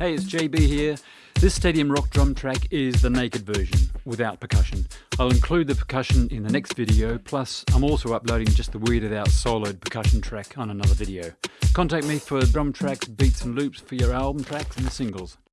Hey, it's JB here. This Stadium Rock drum track is the naked version, without percussion. I'll include the percussion in the next video, plus I'm also uploading just the weirded out soloed percussion track on another video. Contact me for drum tracks, beats and loops for your album tracks and singles.